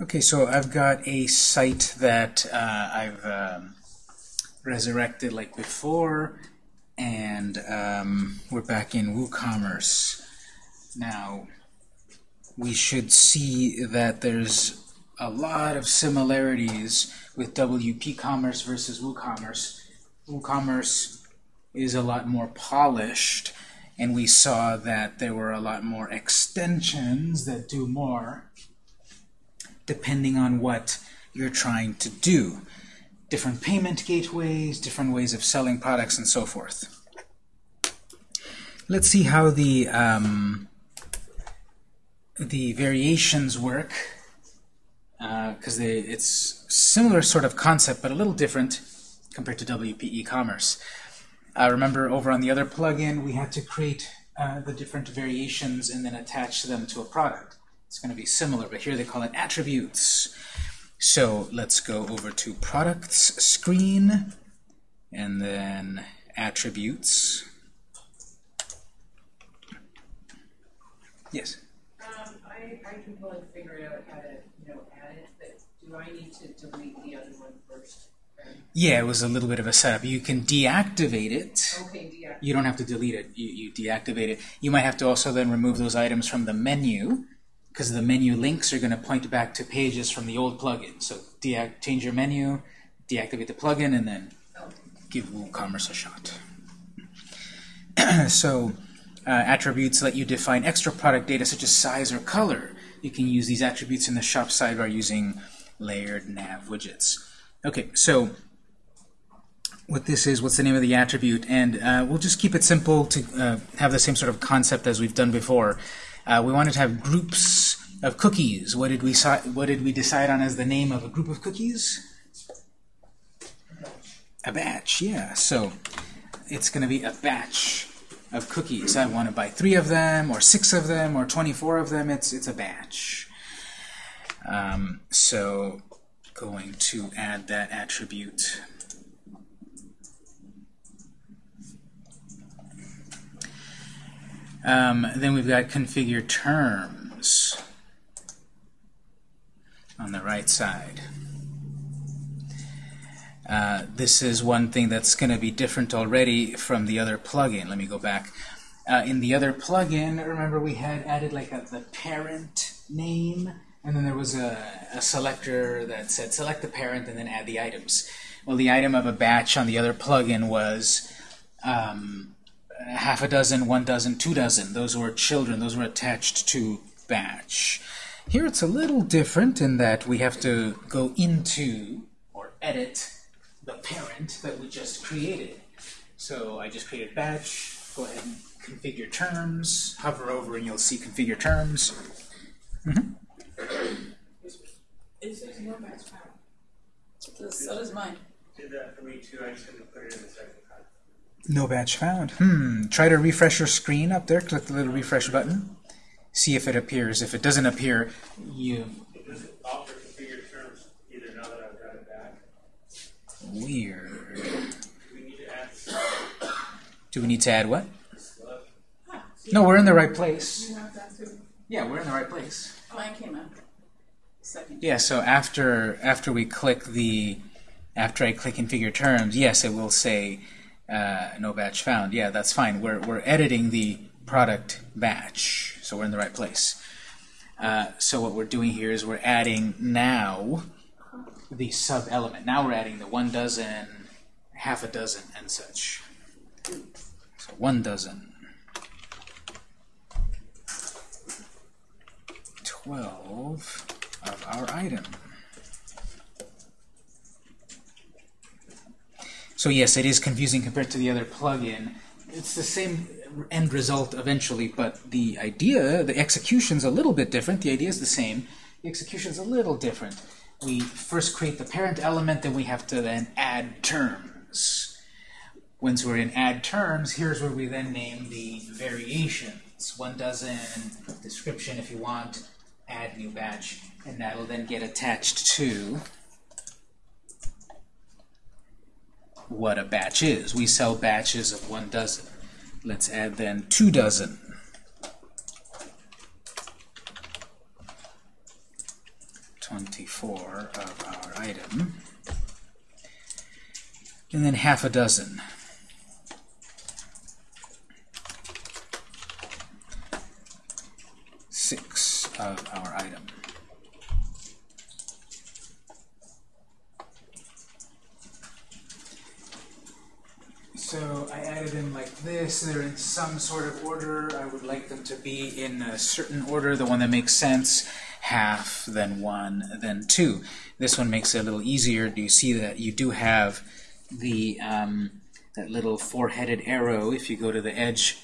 Okay, so I've got a site that uh, I've um, resurrected like before, and um, we're back in WooCommerce. Now, we should see that there's a lot of similarities with WP Commerce versus WooCommerce. WooCommerce is a lot more polished, and we saw that there were a lot more extensions that do more depending on what you're trying to do. Different payment gateways, different ways of selling products, and so forth. Let's see how the um, the variations work, because uh, it's similar sort of concept, but a little different compared to WP e-commerce. Uh, remember, over on the other plugin, we had to create uh, the different variations and then attach them to a product. It's going to be similar, but here they call it attributes. So let's go over to products screen and then attributes. Yes? Um, I, I can probably figure out how to, you know, add it, but do I need to delete the other one first? Yeah, it was a little bit of a setup. You can deactivate it. Okay, deactivate. You don't have to delete it. You, you deactivate it. You might have to also then remove those items from the menu because the menu links are going to point back to pages from the old plugin. So change your menu, deactivate the plugin, and then give WooCommerce a shot. so uh, attributes let you define extra product data such as size or color. You can use these attributes in the shop sidebar using layered nav widgets. Okay, so what this is, what's the name of the attribute, and uh, we'll just keep it simple to uh, have the same sort of concept as we've done before. Uh, we wanted to have groups of cookies. What did we what did we decide on as the name of a group of cookies? A batch, yeah. So it's going to be a batch of cookies. I want to buy three of them, or six of them, or 24 of them. It's it's a batch. Um, so going to add that attribute. Um, then we've got configure terms on the right side. Uh, this is one thing that's going to be different already from the other plugin. Let me go back. Uh, in the other plugin, remember we had added like a, the parent name, and then there was a, a selector that said select the parent and then add the items. Well, the item of a batch on the other plugin was um, half a dozen, one dozen, two dozen. Those were children. Those were attached to batch. Here it's a little different in that we have to go into or edit the parent that we just created. So I just created batch. Go ahead and configure terms. Hover over and you'll see configure terms. Mm -hmm. Is there no batch found? So does mine. Did that for me too. I just couldn't put it in the second. No batch found. Hmm. Try to refresh your screen up there. Click the little refresh button. See if it appears. If it doesn't appear, you... Doesn't offer configured terms either now that I've got it back. Weird. Do we need to add Do we need to add what? No, we're in the right place. You have that too? Yeah, we're in the right place. Mine came out. Second. Yeah, so after after we click the after I click configure terms, yes, it will say uh, no batch found. Yeah, that's fine. We're, we're editing the product batch, so we're in the right place. Uh, so what we're doing here is we're adding now the sub-element. Now we're adding the one dozen, half a dozen, and such. So one dozen. Twelve of our item. So yes, it is confusing compared to the other plugin. It's the same end result eventually, but the idea, the execution's a little bit different. The idea is the same. The execution's a little different. We first create the parent element, then we have to then add terms. Once we're in add terms, here's where we then name the variations. One dozen, description if you want, add new batch, and that'll then get attached to what a batch is. We sell batches of one dozen. Let's add then two dozen. 24 of our item. And then half a dozen. Six of our item. So I added them like this. They're in some sort of order. I would like them to be in a certain order, the one that makes sense. Half, then one, then two. This one makes it a little easier. Do you see that you do have the um, that little four-headed arrow if you go to the edge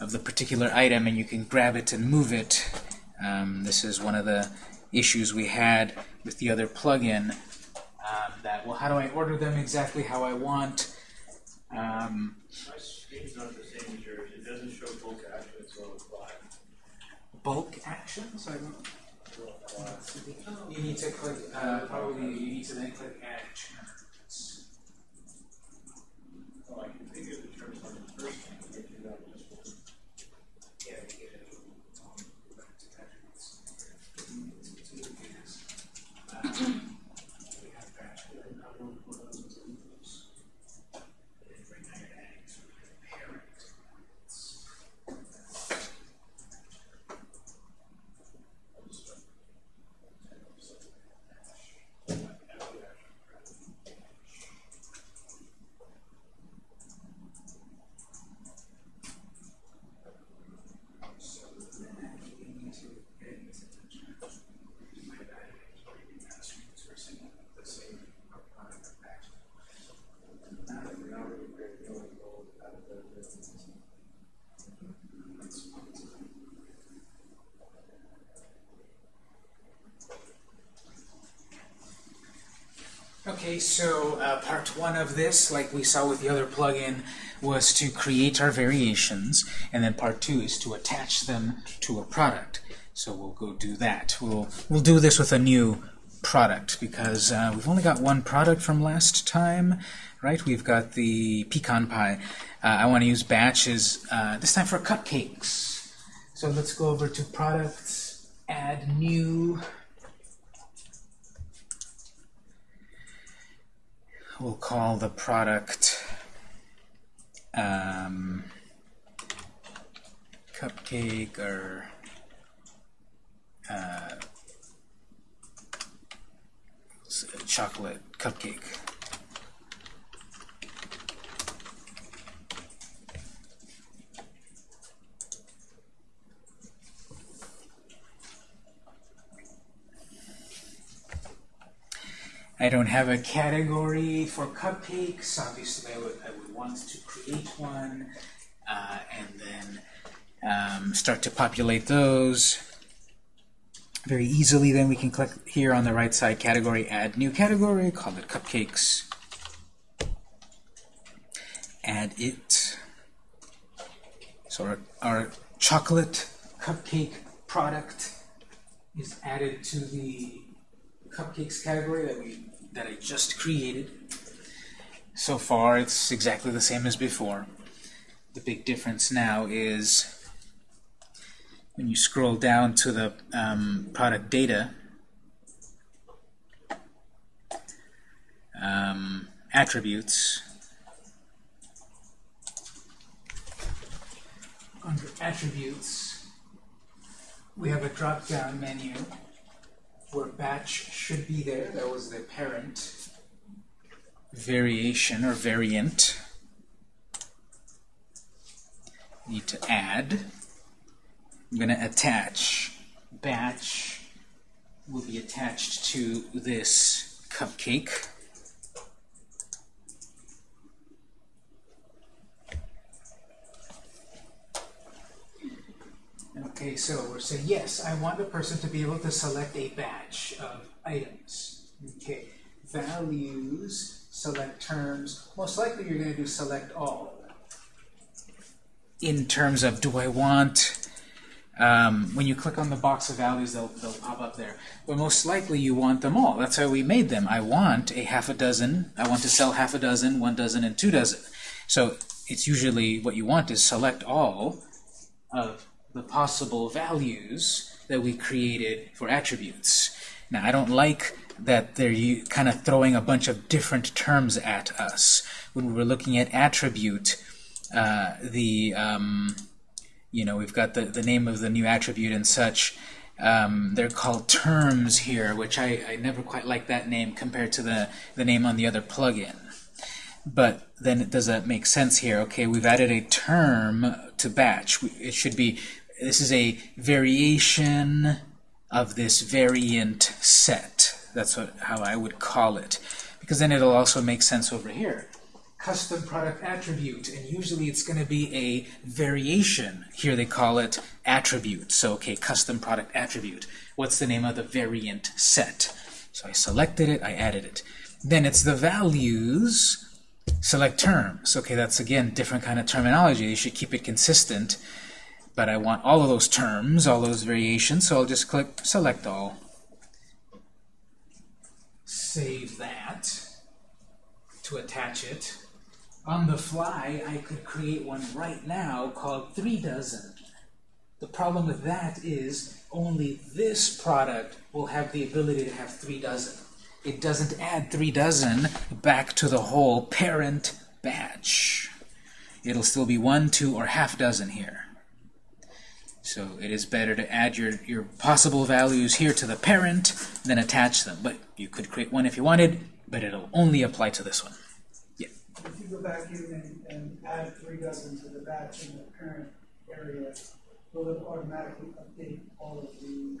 of the particular item and you can grab it and move it. Um, this is one of the issues we had with the other plugin. Um, that, well, how do I order them exactly how I want? Um, My screen's not the same as yours, it doesn't show bulk action, so it's black. bulk actions? I don't. So, You need to click, uh, probably you need to then click add terms. oh, I can figure the terms on the first one, but you know, just one. Yeah, to get it. Back to attributes. Um, we have batch, we have not one for those rules. And then bring that back to the parent. So then we need to get my bad. Attachments or something the same product batch. Okay, so uh, part one of this, like we saw with the other plugin, was to create our variations, and then part two is to attach them to a product. So we'll go do that. We'll we'll do this with a new product because uh, we've only got one product from last time, right? We've got the pecan pie. Uh, I want to use batches uh, this time for cupcakes. So let's go over to products, add new. We'll call the product um, cupcake or uh, chocolate cupcake. I don't have a category for cupcakes. Obviously, I would, I would want to create one uh, and then um, start to populate those very easily. Then we can click here on the right side, category, add new category, call it cupcakes. Add it. So our, our chocolate cupcake product is added to the cupcakes category that we that I just created. So far, it's exactly the same as before. The big difference now is when you scroll down to the um, product data, um, attributes, under attributes, we have a drop-down menu where batch should be there. That was the parent variation or variant. Need to add. I'm going to attach. Batch will be attached to this cupcake. Okay, so we're saying, yes, I want the person to be able to select a batch of items. Okay, values, select terms. Most likely you're going to do select all. In terms of, do I want, um, when you click on the box of values, they'll, they'll pop up there. But most likely you want them all. That's how we made them. I want a half a dozen. I want to sell half a dozen, one dozen, and two dozen. So it's usually what you want is select all of the possible values that we created for attributes. Now, I don't like that they're kind of throwing a bunch of different terms at us. When we're looking at attribute, uh, the um, you know we've got the the name of the new attribute and such. Um, they're called terms here, which I, I never quite like that name compared to the the name on the other plugin. But then does that make sense here? Okay, we've added a term to batch. It should be this is a variation of this variant set. That's what, how I would call it. Because then it'll also make sense over here. Custom product attribute, and usually it's going to be a variation. Here they call it attribute. So, okay, custom product attribute. What's the name of the variant set? So I selected it, I added it. Then it's the values, select terms. Okay, that's again different kind of terminology. You should keep it consistent. But I want all of those terms, all those variations, so I'll just click select all save that to attach it. On the fly, I could create one right now called three dozen. The problem with that is only this product will have the ability to have three dozen. It doesn't add three dozen back to the whole parent batch. It'll still be one, two, or half dozen here. So it is better to add your, your possible values here to the parent than attach them. But you could create one if you wanted, but it'll only apply to this one. Yeah. If you go back in and, and add three dozen to the batch in the parent area, will it automatically update all of the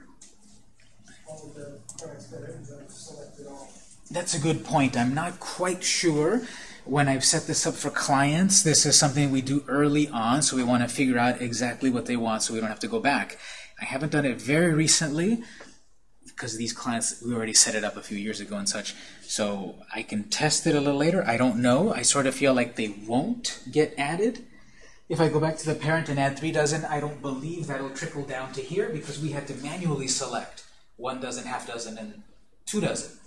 all of the products that have selected all? That's a good point. I'm not quite sure when I've set this up for clients, this is something we do early on, so we want to figure out exactly what they want so we don't have to go back. I haven't done it very recently because these clients, we already set it up a few years ago and such. So I can test it a little later. I don't know. I sort of feel like they won't get added. If I go back to the parent and add three dozen, I don't believe that'll trickle down to here because we had to manually select one dozen, half dozen, and two dozen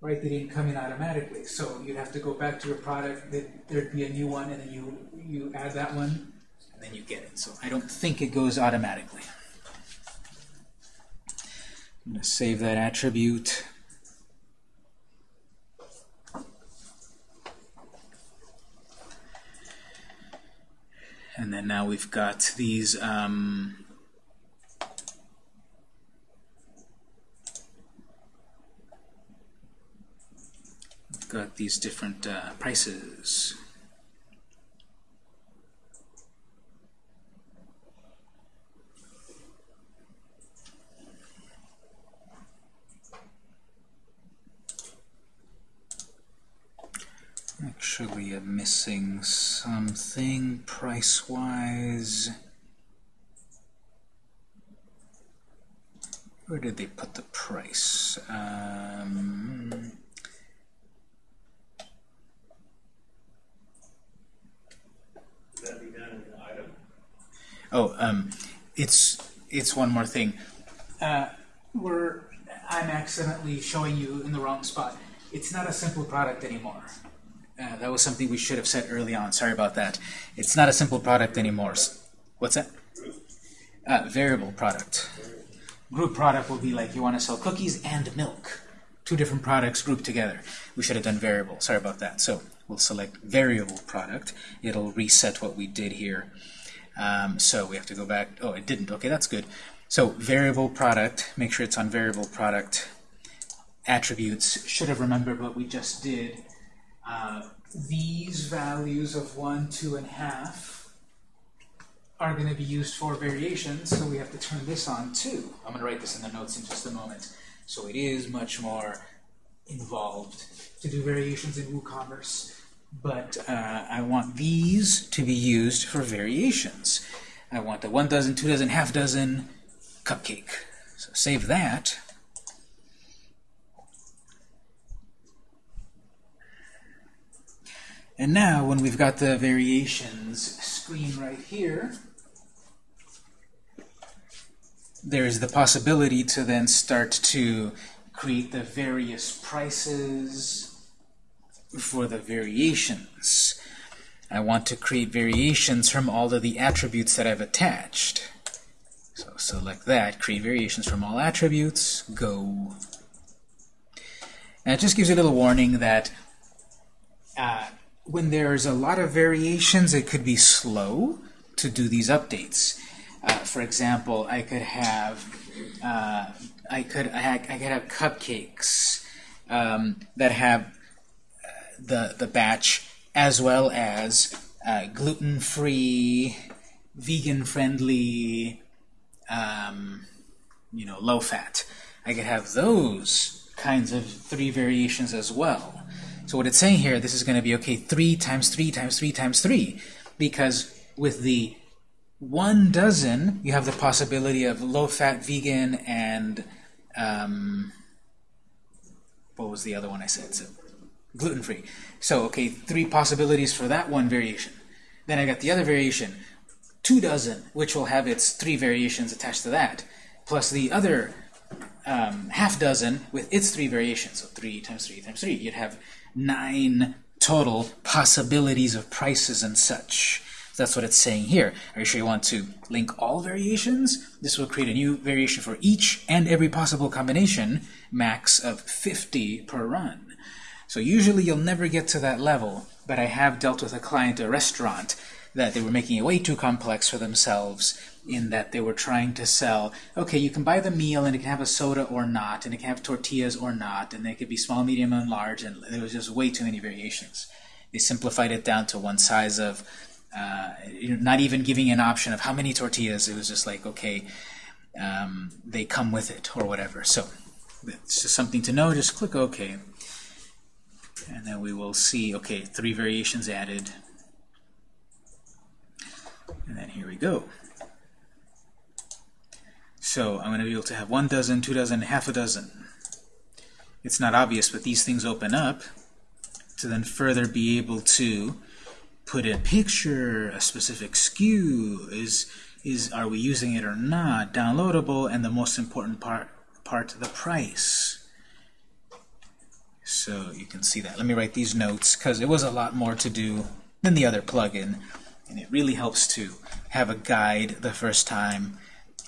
right? They didn't come in automatically. So you'd have to go back to your product, there'd be a new one, and then you, you add that one, and then you get it. So I don't think it goes automatically. I'm going to save that attribute. And then now we've got these um, got these different uh, prices. Actually, I'm missing something price-wise. Where did they put the price? Um, Oh, um, it's it's one more thing. Uh, we're I'm accidentally showing you in the wrong spot. It's not a simple product anymore. Uh, that was something we should have said early on. Sorry about that. It's not a simple product anymore. What's that? Uh, variable product. Group product will be like you want to sell cookies and milk. Two different products grouped together. We should have done variable. Sorry about that. So we'll select variable product. It'll reset what we did here. Um, so we have to go back. Oh, it didn't. Okay, that's good. So variable product, make sure it's on variable product. Attributes, should have remembered what we just did. Uh, these values of 1, 2, and half are going to be used for variations, so we have to turn this on too. I'm going to write this in the notes in just a moment. So it is much more involved to do variations in WooCommerce but uh, I want these to be used for variations. I want the one dozen, two dozen, half dozen cupcake. So save that. And now, when we've got the variations screen right here, there's the possibility to then start to create the various prices, for the variations. I want to create variations from all of the attributes that I've attached. So select that, create variations from all attributes, go And it just gives you a little warning that uh, when there's a lot of variations, it could be slow to do these updates. Uh, for example, I could have uh, I could I, I could have cupcakes um, that have the the batch as well as uh, gluten-free, vegan-friendly, um, you know, low-fat. I could have those kinds of three variations as well. So what it's saying here, this is going to be, okay, 3 times 3 times 3 times 3, because with the one dozen, you have the possibility of low-fat, vegan, and um, what was the other one I said? So, gluten-free. So, okay, three possibilities for that one variation. Then I got the other variation, two dozen, which will have its three variations attached to that, plus the other um, half dozen with its three variations. So 3 times 3 times 3. You'd have nine total possibilities of prices and such. That's what it's saying here. Are you sure you want to link all variations? This will create a new variation for each and every possible combination, max of 50 per run. So usually you'll never get to that level, but I have dealt with a client, a restaurant, that they were making it way too complex for themselves in that they were trying to sell, okay, you can buy the meal and it can have a soda or not, and it can have tortillas or not, and they could be small, medium, and large, and there was just way too many variations. They simplified it down to one size of, uh, not even giving an option of how many tortillas, it was just like, okay, um, they come with it, or whatever. So, it's just something to know, just click OK. And then we will see, okay, three variations added. And then here we go. So I'm going to be able to have one dozen, two dozen, half a dozen. It's not obvious, but these things open up to then further be able to put a picture, a specific SKU, is is are we using it or not, downloadable, and the most important part part the price. So you can see that. Let me write these notes because it was a lot more to do than the other plugin, and it really helps to have a guide the first time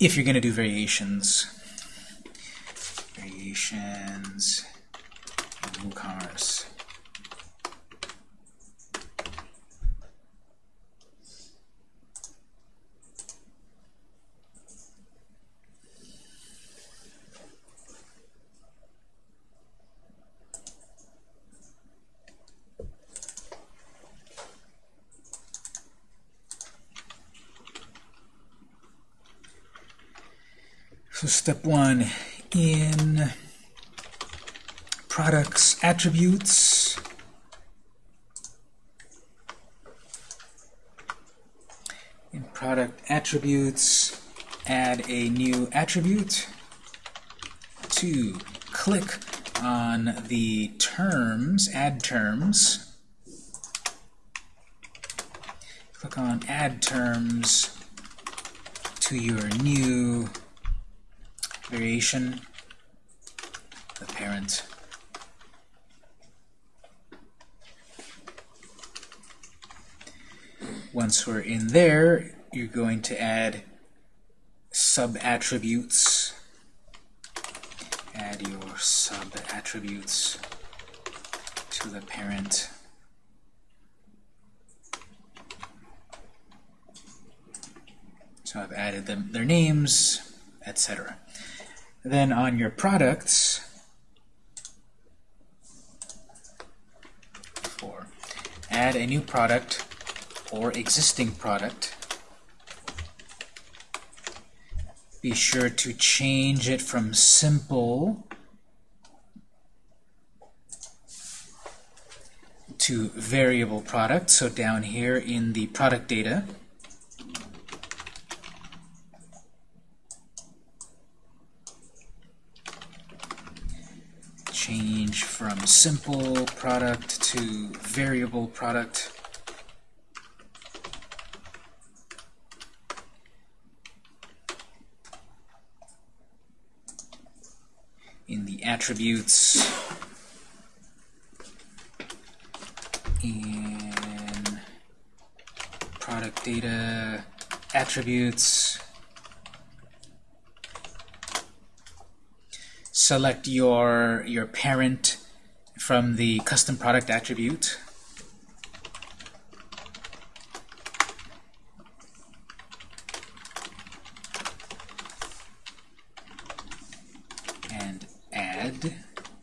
if you're going to do variations. Variations WooCommerce. So step one, in products attributes, in product attributes, add a new attribute. Two, click on the terms, add terms. Click on add terms to your new variation, the parent. Once we're in there, you're going to add sub-attributes. Add your sub-attributes to the parent. So I've added them their names, etc. Then on your products, four, add a new product or existing product. Be sure to change it from simple to variable product. So down here in the product data, change from simple product to variable product. In the attributes, in product data, attributes, select your your parent from the custom product attribute. And add.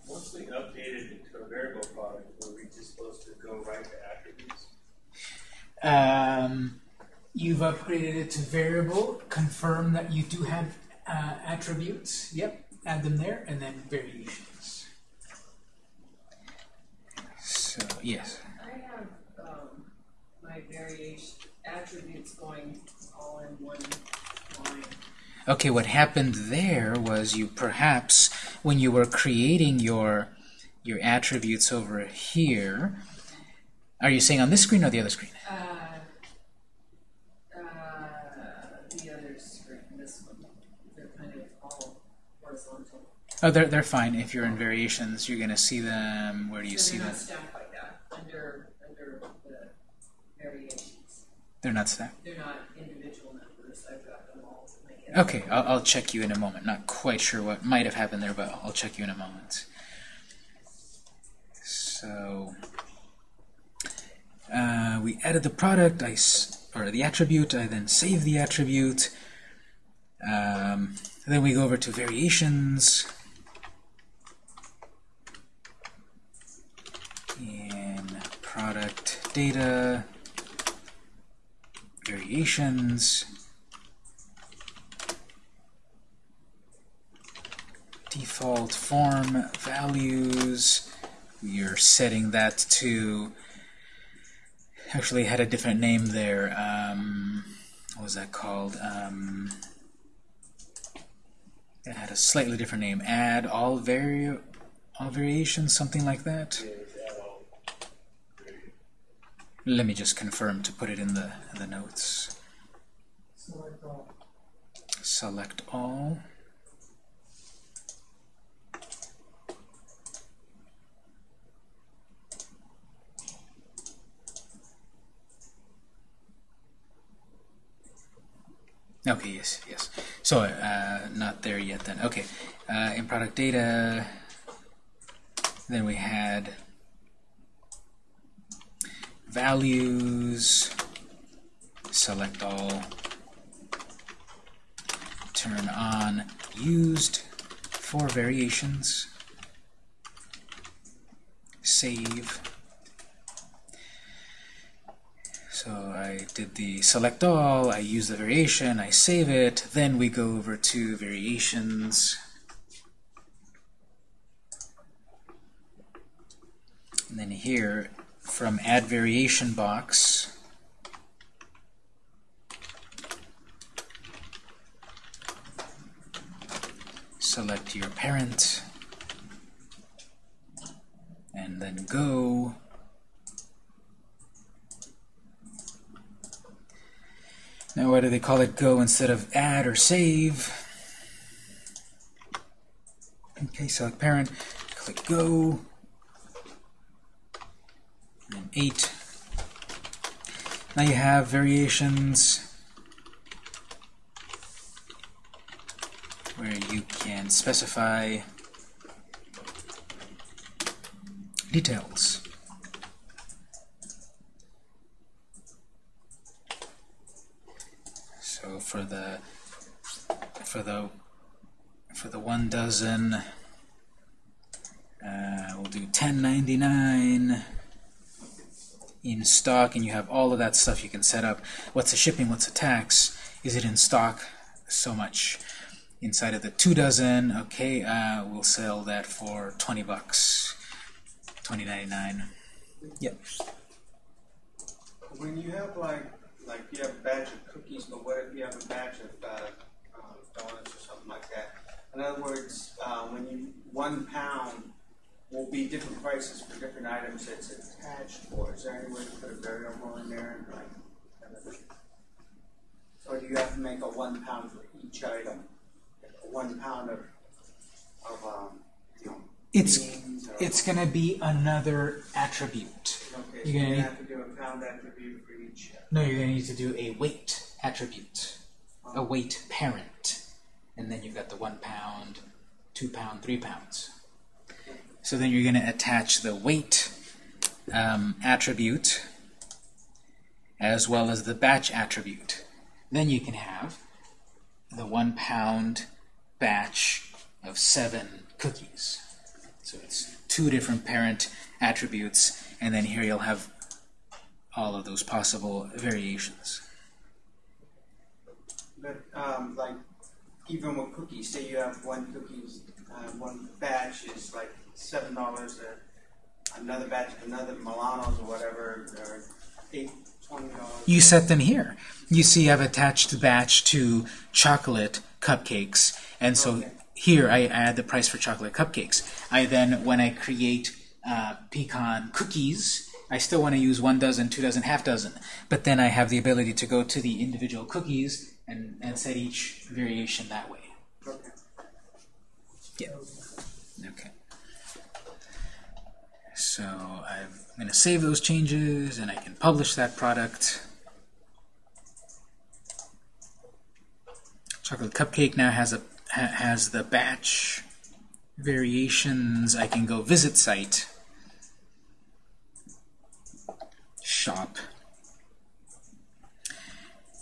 Once we updated it to a variable product, were we just supposed to go right to attributes? Um, you've upgraded it to variable. Confirm that you do have uh, attributes. Yep, add them there, and then variations. So yes. I have, um, my variation, attributes going all in one line. Okay, what happened there was you perhaps, when you were creating your your attributes over here, are you saying on this screen or the other screen? Uh, uh, the other screen, this one, they're kind of all horizontal. Oh, they're, they're fine. If you're in variations, you're going to see them. Where do you So see they're them? not stacked like that, under, under the variations. They're not stacked. They're not individual numbers, I've got them all to make it. Okay, I'll, I'll check you in a moment. Not quite sure what might have happened there, but I'll check you in a moment. So, uh, we added the product, I or the attribute. I then save the attribute. Um, then we go over to variations. In product data, variations. Default form values. You're setting that to actually had a different name there. Um, what was that called? Um, it had a slightly different name. Add all vari all variations, something like that. Let me just confirm to put it in the in the notes. Select all. Select all. Okay, yes, yes. So, uh, not there yet then. Okay, uh, in product data, then we had values, select all, turn on used for variations, save. So I did the select all, I use the variation, I save it, then we go over to variations. And then here, from add variation box, select your parent, and then go. Now, why do they call it go instead of add or save? Okay, select parent, click go, and 8. Now you have variations where you can specify details. So for the for the for the one dozen, uh, we'll do 1099 in stock, and you have all of that stuff you can set up. What's the shipping? What's the tax? Is it in stock? So much. Inside of the two dozen, okay, uh, we'll sell that for 20 bucks, 20.99. Yep. When you have like, like you have a batch of cookies, but what if you have a batch of uh, um, donuts or something like that? In other words, uh, when you one pound will be different prices for different items that's attached for. Is there any way to put a variable in there? and, Like, or do you have to make a one pound for each item? A one pound of, of um, you know, It's it's gonna be another attribute. okay. So you're gonna have to do a pound attribute No, you're gonna need to do a weight attribute, a weight parent, and then you've got the one pound, two pound, three pounds. So then you're going to attach the weight um, attribute as well as the batch attribute. Then you can have the one pound batch of seven cookies. So it's two different parent attributes, and then here you'll have all of those possible variations. But um, like even with cookies, say you have one cookies, uh, one batch is like seven dollars. Another batch, another Milanos or whatever, are eight. You set them here. You see I've attached the batch to chocolate cupcakes, and so Okay. here I add the price for chocolate cupcakes. I then, when I create uh, pecan cookies, I still want to use one dozen, two dozen, half dozen, but then I have the ability to go to the individual cookies and, and set each variation that way. Okay. Yeah. Okay. So I'm going to save those changes, and I can publish that product. Chocolate cupcake now has a ha has the batch variations. I can go visit site, shop.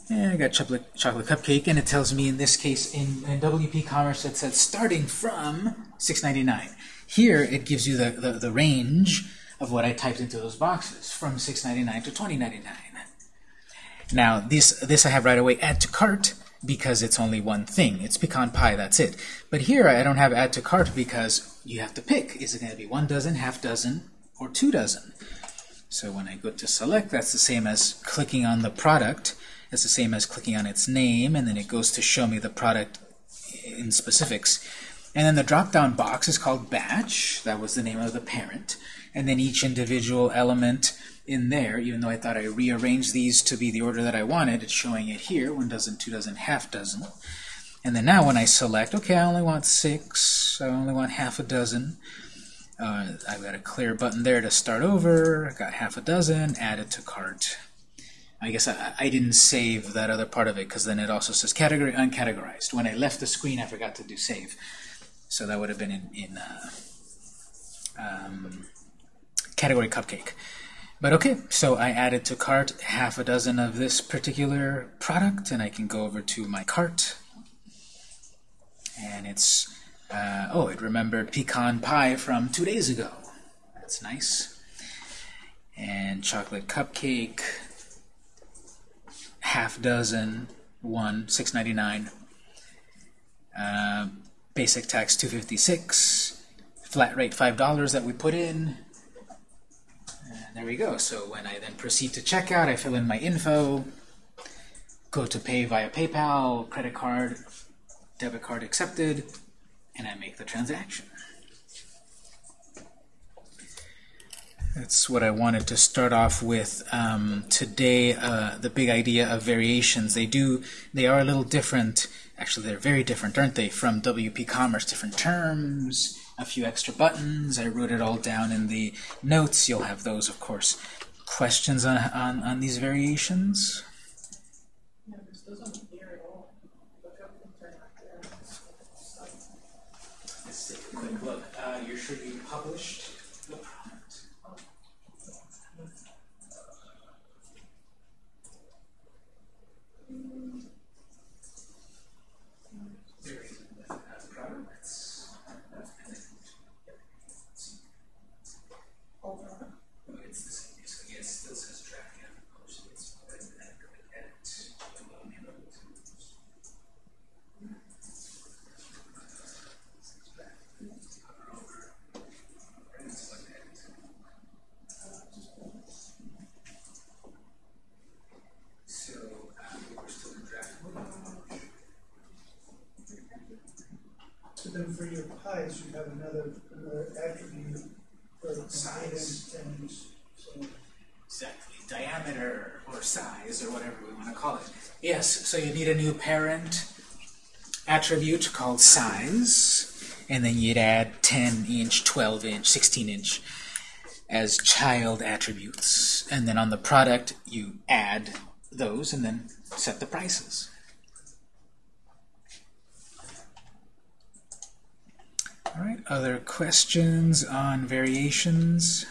And I got chocolate, chocolate cupcake, and it tells me in this case in, in WP Commerce it says starting from $6.99. Here it gives you the, the, the range of what I typed into those boxes from $6.99 to $20.99. Now this this I have right away add to cart because it's only one thing. It's pecan pie, that's it. But here I don't have add to cart because you have to pick. Is it going to be one dozen, half dozen, or two dozen? So when I go to select, that's the same as clicking on the product. It's the same as clicking on its name, and then it goes to show me the product in specifics. And then the drop-down box is called batch. That was the name of the parent. And then each individual element in there, even though I thought I rearranged these to be the order that I wanted, it's showing it here, one dozen, two dozen, half dozen. And then now when I select, okay, I only want six, I only want half a dozen, uh, I've got a clear button there to start over, I got half a dozen, add it to cart. I guess I, I didn't save that other part of it because then it also says category uncategorized. When I left the screen, I forgot to do save. So that would have been in, in uh, um, category cupcake. But okay, so I added to cart half a dozen of this particular product, and I can go over to my cart. And it's, uh, oh, it remembered pecan pie from two days ago. That's nice. And chocolate cupcake, half dozen, one, six ninety nine. Uh, basic tax two fifty six. Flat rate five dollars that we put in. And there we go. So when I then proceed to checkout, I fill in my info, go to pay via PayPal, credit card, debit card accepted, and I make the transaction. That's what I wanted to start off with um, today. Uh, the big idea of variations. They do. They are a little different. Actually, they're very different, aren't they? From WP Commerce, different terms, a few extra buttons. I wrote it all down in the notes. You'll have those, of course. Questions on on, on these variations? Yeah, there's those on here at all. Look up and turn out there. Let's take a quick look. Uh, you should be published the product. There is uh, products. Hold on. Oh, it's the same. Yes, yes, still says draft and published. It's already been edited. Edit. So, um, we're still in draft mode. So then for your pies, you have another, another attribute for Size. and, and so. Exactly. Diameter or size or whatever we want to call it. Yes, so you need a new parent attribute called size, and then you'd add 10 inch, 12 inch, 16 inch as child attributes. And then on the product, you add those and then set the prices. All right, other questions on variations?